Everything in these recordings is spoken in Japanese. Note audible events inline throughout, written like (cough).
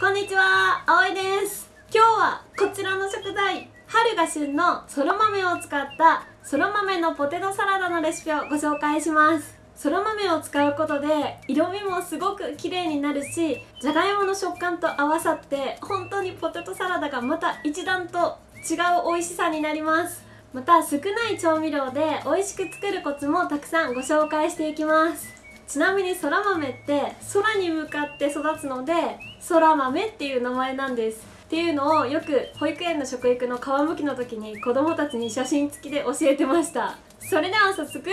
こんにちは、あおいです。今日はこちらの食材春が旬のそら豆を使ったそら豆のポテトサラダのレシピをご紹介します。そら豆を使うことで色味もすごく綺麗になるしじゃがいもの食感と合わさって本当にポテトサラダがまた一段と違う美味しさになります。また少ない調味料で美味しく作るコツもたくさんご紹介していきます。ちなみにそら豆って空に向かって育つのでそら豆っていう名前なんです。っていうのをよく保育園の食育の皮むきの時に子供たちに写真付きで教えてました。それでは早速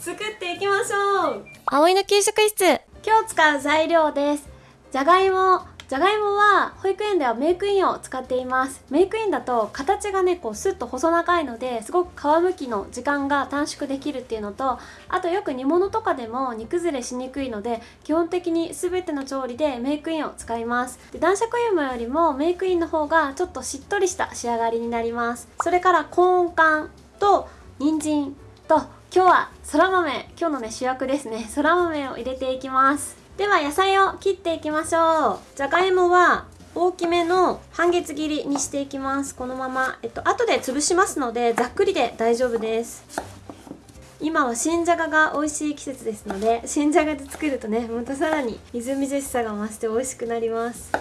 作っていきましょう。葵の給食室。今日使う材料です。じゃがいもじゃがいもは保育園ではメイクインを使っています。メイクインだと形がねこうスッと細長いのですごく皮むきの時間が短縮できるっていうのとあとよく煮物とかでも煮崩れしにくいので基本的に全ての調理でメイクインを使います。で男爵芋よりもメイクインの方がちょっとしっとりした仕上がりになります。それからコーン缶と人参と今日はそら豆。今日のね主役ですね。そら豆を入れていきます。では野菜を切っていきましょう。じゃがいもは大きめの半月切りにしていきます。このままえっと後で潰しますのでざっくりで大丈夫です。今は新じゃがが美味しい季節ですので新じゃがで作るとねまたさらにみずみずしさが増して美味しくなります。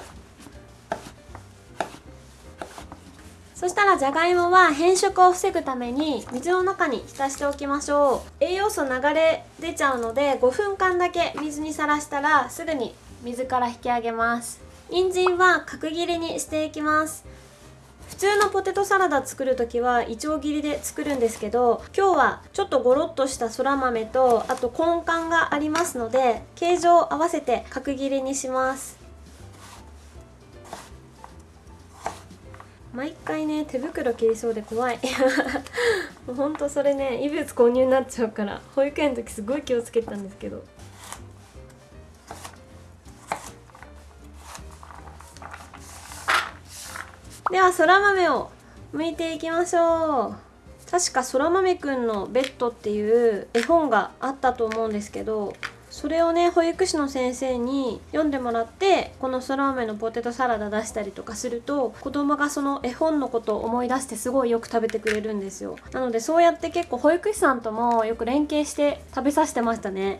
そしたらじゃがいもは変色を防ぐために水の中に浸しておきましょう。栄養素流れ出ちゃうので5分間だけ水にさらしたらすぐに水から引き上げます。人参は角切りにしていきます。普通のポテトサラダ作る時はいちょう切りで作るんですけど今日はちょっとゴロッとしたそら豆とあと根幹がありますので形状を合わせて角切りにします。毎回ね手袋切りそうで怖い。(laughs) もうほんとそれね異物購入になっちゃうから保育園の時すごい気をつけてたんですけど。ではそら豆を剥いていきましょう。確かそら豆くんのベッドっていう絵本があったと思うんですけどそれをね保育士の先生に読んでもらってこのそら豆のポテトサラダ出したりとかすると子供がその絵本のことを思い出してすごいよく食べてくれるんですよ。なのでそうやって結構保育士さんともよく連携して食べさせてましたね。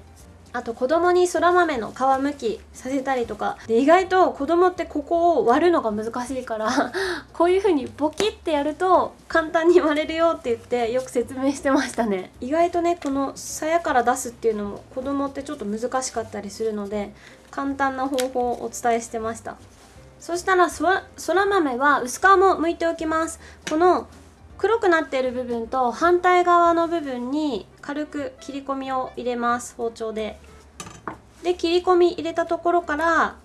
あと子供にそら豆の皮むきさせたりとか。で意外と子供ってここを割るのが難しいから (laughs) こういう風にボキってやると簡単に割れるよって言ってよく説明してましたね。意外とねこの鞘から出すっていうのも子供ってちょっと難しかったりするので簡単な方法をお伝えしてました。そしたらそら豆は薄皮も剥いておきます。この黒くなっている部分と反対側の部分に軽く切り込みを入れます包丁で。で切り込み入れたところから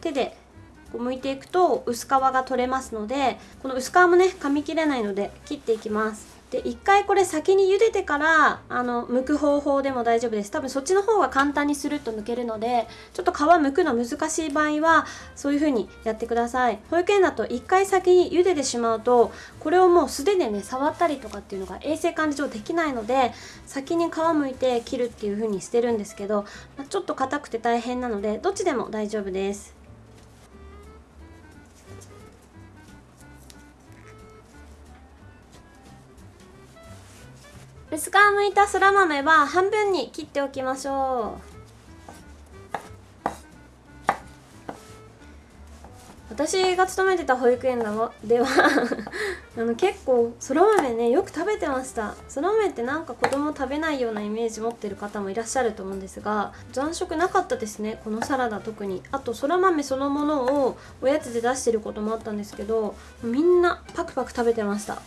手でこう剥いていくと薄皮が取れますのでこの薄皮もね噛み切れないので切っていきます。で一回これ先に茹でてからあの剥く方法でも大丈夫です。多分そっちの方が簡単にスルッと剥けるのでちょっと皮剥くの難しい場合はそういう風にやってください。保育園だと一回先に茹でてしまうとこれをもう素手でね触ったりとかっていうのが衛生管理上できないので先に皮剥いて切るっていう風にしてるんですけど、まあ、ちょっと硬くて大変なのでどっちでも大丈夫です。薄皮むいたそら豆は半分に切っておきましょう。私が勤めてた保育園では (laughs) あの結構そら豆ねよく食べてました。そら豆ってなんか子供食べないようなイメージ持ってる方もいらっしゃると思うんですが残食なかったですねこのサラダ特に。あとそら豆そのものをおやつで出してることもあったんですけどみんなパクパク食べてました。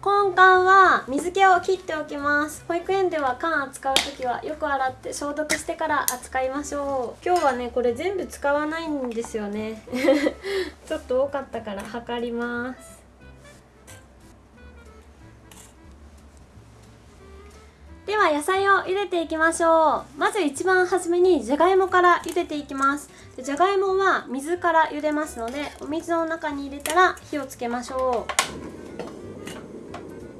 根幹は水気を切っておきます。保育園では缶扱う時はよく洗って消毒してから扱いましょう。今日はねこれ全部使わないんですよね。(laughs) ちょっと多かったから測ります。では野菜を茹でていきましょう。まず一番初めにじゃがいもから茹でていきます。じゃがいもは水から茹でますのでお水の中に入れたら火をつけましょう。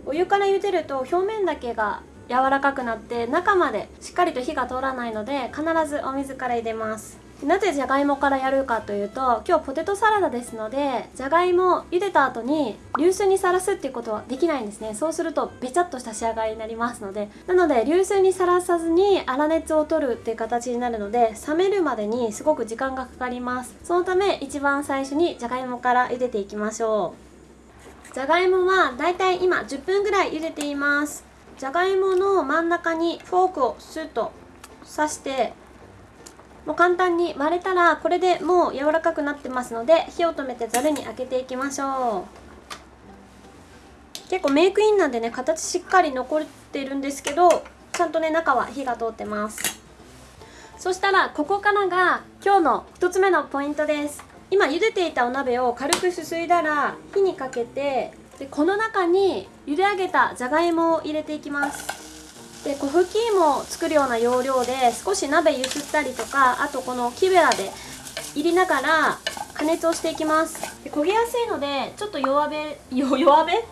お湯から茹でると表面だけが柔らかくなって中までしっかりと火が通らないので必ずお水から入れます。なぜじゃがいもからやるかというと今日ポテトサラダですのでじゃがいも茹でた後に流水にさらすっていうことはできないんですね。そうするとべちゃっとした仕上がりになりますので。なので流水にさらさずに粗熱を取るっていう形になるので冷めるまでにすごく時間がかかります。そのため一番最初にじゃがいもから茹でていきましょう。じゃがいもはだいたい今10分ぐらい茹でています。じゃがいもの真ん中にフォークをスッと刺してもう簡単に割れたらこれでもう柔らかくなってますので火を止めてざるに開けていきましょう。結構メイクインなんでね形しっかり残ってるんですけどちゃんとね中は火が通ってます。そしたらここからが今日の1つ目のポイントです。今茹でていたお鍋を軽くすすいだら火にかけてでこの中に茹で上げたじゃがいもを入れていきます。で粉吹き芋を作るような要領で少し鍋ゆすったりとかあとこの木べらで入れながら加熱をしていきます。で焦げやすいのでちょっと弱め (laughs) 弱め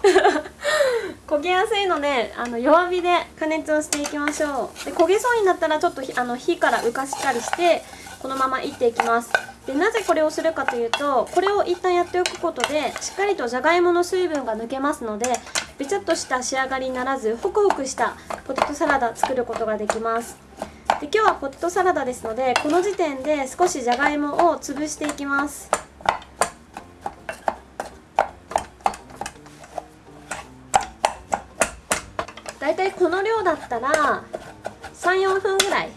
(laughs) 焦げやすいのであの弱火で加熱をしていきましょう。で焦げそうになったらちょっとあの火から浮かしたりしてこのままいっていきます。でなぜこれをするかというとこれを一旦やっておくことでしっかりとじゃがいもの水分が抜けますのでべちゃっとした仕上がりにならずホクホクしたポテトサラダ作ることができます。で今日はポテトサラダですのでこの時点で少しじゃがいもを潰していきます。だいたいこの量だったら34分ぐらい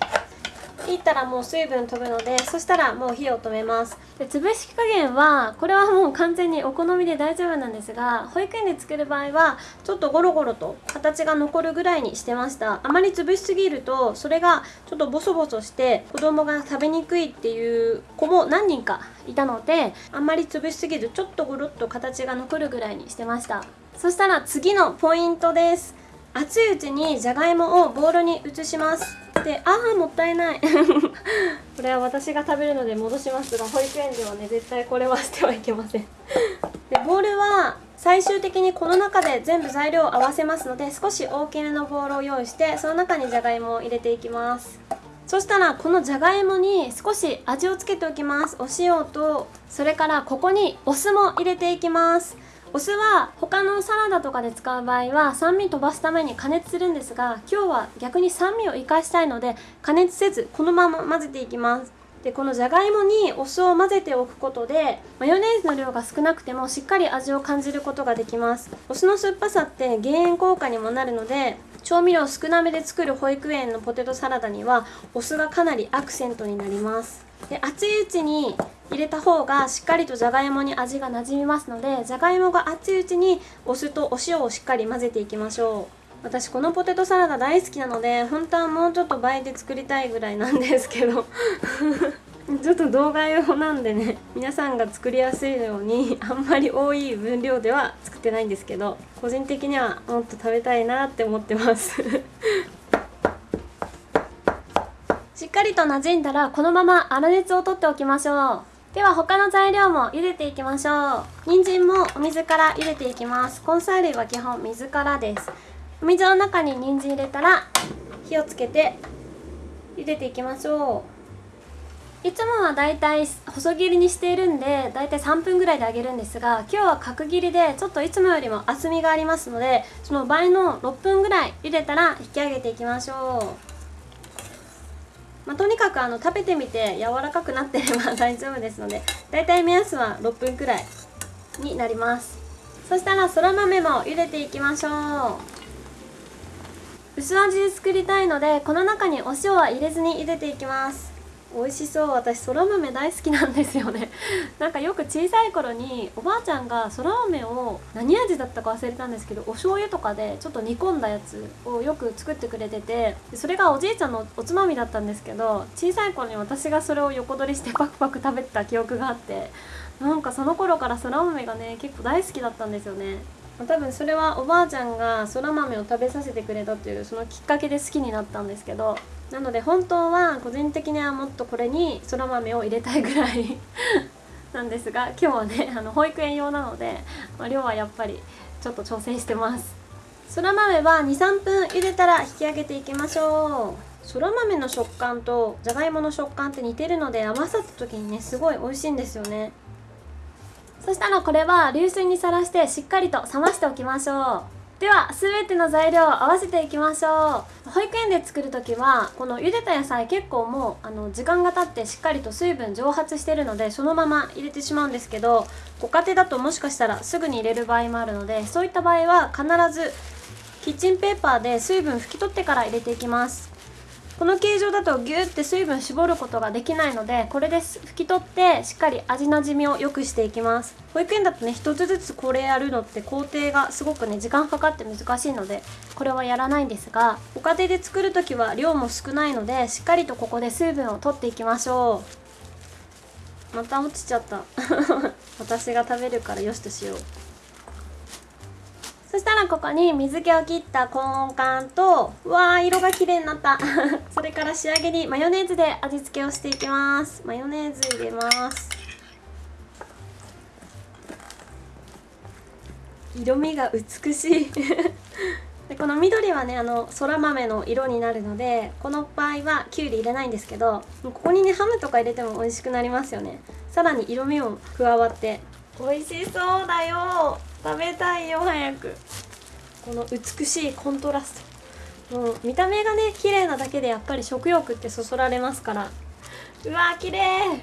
切ったらもう水分飛ぶのでそしたらもう火を止めます。で潰し加減はこれはもう完全にお好みで大丈夫なんですが保育園で作る場合はちょっとゴロゴロと形が残るぐらいにしてました。あまり潰しすぎるとそれがちょっとボソボソして子供が食べにくいっていう子も何人かいたのであんまり潰しすぎずちょっとゴロッと形が残るぐらいにしてました。そしたら次のポイントです。熱いうちにじゃがいもをボウルに移します。でああもったいない。(laughs) これは私が食べるので戻しますが保育園ではね絶対これはしてはいけません。でボウルは最終的にこの中で全部材料を合わせますので少し大きめのボウルを用意してその中にじゃがいもを入れていきます。そしたらこのじゃがいもに少し味をつけておきます。お塩とそれからここにお酢も入れていきます。お酢は他のサラダとかで使う場合は酸味飛ばすために加熱するんですが今日は逆に酸味を生かしたいので加熱せずこのまま混ぜていきます。でこのじゃがいもにお酢を混ぜておくことでマヨネーズの量が少なくてもしっかり味を感じることができます。お酢の酸っぱさって減塩効果にもなるので調味料少なめで作る保育園のポテトサラダにはお酢がかなりアクセントになります。で熱いうちに入れた方がしっかりとじゃがいもに味がなじみますのでじゃがいもが熱いうちにお酢とお塩をしっかり混ぜていきましょう。私このポテトサラダ大好きなので本当はもうちょっと倍で作りたいぐらいなんですけど。(laughs) ちょっと動画用なんでね皆さんが作りやすいようにあんまり多い分量では作ってないんですけど個人的にはもっと食べたいなって思ってます。(laughs) しっかりと馴染んだらこのまま粗熱を取っておきましょう。では他の材料も茹でていきましょう。人参もお水から茹でていきます。根菜類は基本水からです。お水の中に人参入れたら火をつけて茹でていきましょう。いつもはだいたい細切りにしているんでだいたい3分ぐらいで揚げるんですが今日は角切りでちょっといつもよりも厚みがありますのでその倍の6分ぐらい茹でたら引き上げていきましょう。まあ、とにかくあの食べてみて柔らかくなってれば (laughs) 大丈夫ですのでだいたい目安は6分くらいになります。そしたらそら豆も茹でていきましょう。薄味で作りたいのでこの中にお塩は入れずに茹でていきます。美味しそう。私そら豆大好きなんですよね。(laughs) なんかよく小さい頃におばあちゃんがそら豆を何味だったか忘れたんですけどお醤油とかでちょっと煮込んだやつをよく作ってくれててそれがおじいちゃんのおつまみだったんですけど小さい頃に私がそれを横取りして (laughs) パクパク食べてた記憶があってなんかその頃からそら豆がね結構大好きだったんですよね。多分それはおばあちゃんがそら豆を食べさせてくれたっていうそのきっかけで好きになったんですけどなので本当は個人的にはもっとこれにそら豆を入れたいぐらい (laughs) なんですが今日はねあの保育園用なので、まあ、量はやっぱりちょっと調整してます。そら豆は23分茹でたら引き上げていきましょう。そら豆の食感とじゃがいもの食感って似てるので合わさった時にねすごい美味しいんですよね。そしたらこれは流水にさらしてしっかりと冷ましておきましょう。では全ての材料を合わせていきましょう。保育園で作る時はこの茹でた野菜結構もうあの時間が経ってしっかりと水分蒸発してるのでそのまま入れてしまうんですけどご家庭だともしかしたらすぐに入れる場合もあるのでそういった場合は必ずキッチンペーパーで水分拭き取ってから入れていきます。この形状だとギューって水分絞ることができないのでこれで拭き取ってしっかり味なじみを良くしていきます。保育園だとね一つずつこれやるのって工程がすごくね時間かかって難しいのでこれはやらないんですがご家庭で作る時は量も少ないのでしっかりとここで水分を取っていきましょう。また落ちちゃった。(laughs) 私が食べるからよしとしよう。そしたらここに水気を切ったコーン缶とうわー色が綺麗になった。(laughs) それから仕上げにマヨネーズで味付けをしていきます。マヨネーズ入れます。色味が美しい。(laughs) でこの緑はねあのそら豆の色になるのでこの場合はきゅうり入れないんですけどここにねハムとか入れても美味しくなりますよね。さらに色味も加わって美味しそうだよ。食べたいよ早く。この美しいコントラスト。もう見た目がね綺麗なだけでやっぱり食欲ってそそられますから。うわー綺麗。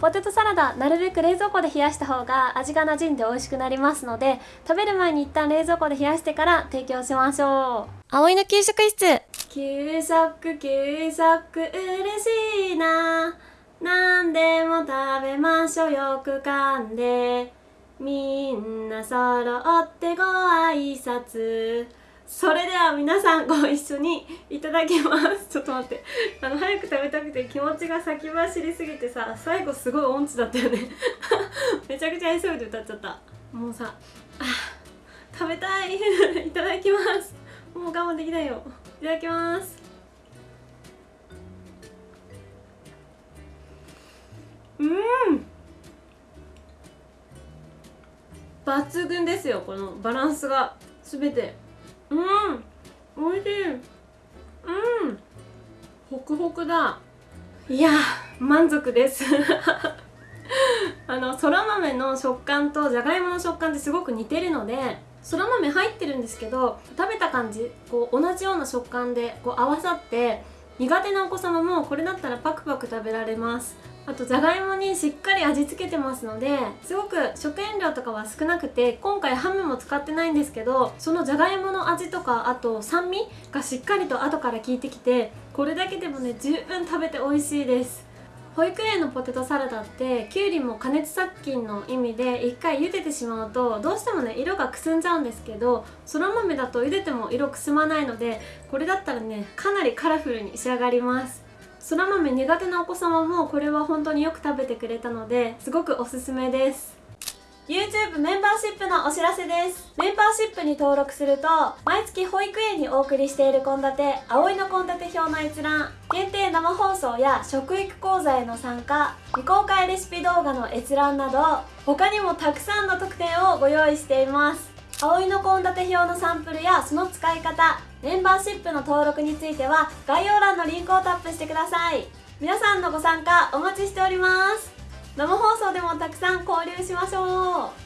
ポテトサラダなるべく冷蔵庫で冷やした方が味が馴染んで美味しくなりますので食べる前に一旦冷蔵庫で冷やしてから提供しましょう。葵の給食室。給食給食嬉しいな。何でも食べましょうよく噛んでみんな揃ってご挨拶。それでは皆さんご一緒にいただきます。ちょっと待って。あの早く食べたくて気持ちが先走りすぎてさ最後すごい音痴だったよね。(laughs) めちゃくちゃ急いで歌っちゃった。もうさあ食べたい。(laughs) いただきます。もう我慢できないよ。いただきます。うん。抜群ですよこのバランスが。全て。うん。美味しい。うん。ホクホクだ。いや満足です。(laughs) あのそら豆の食感とじゃがいもの食感ってすごく似てるのでそら豆入ってるんですけど食べた感じこう同じような食感でこう合わさって苦手なお子様もこれだったらパクパク食べられます。あとじゃがいもにしっかり味付けてますのですごく食塩量とかは少なくて今回ハムも使ってないんですけどそのじゃがいもの味とかあと酸味がしっかりと後から効いてきてこれだけでもね十分食べて美味しいです。保育園のポテトサラダってきゅうりも加熱殺菌の意味で一回茹でてしまうとどうしてもね色がくすんじゃうんですけどそら豆だと茹でても色くすまないのでこれだったらねかなりカラフルに仕上がります。そら豆苦手なお子様もこれは本当によく食べてくれたのですごくおすすめです。YouTube メンバーシップのお知らせです。メンバーシップに登録すると毎月保育園にお送りしている献立葵の献立表の閲覧限定生放送や食育講座への参加未公開レシピ動画の閲覧など他にもたくさんの特典をご用意しています。葵の献立表のサンプルやその使い方メンバーシップの登録については概要欄のリンクをタップしてください。皆さんのご参加お待ちしております。生放送でもたくさん交流しましょう。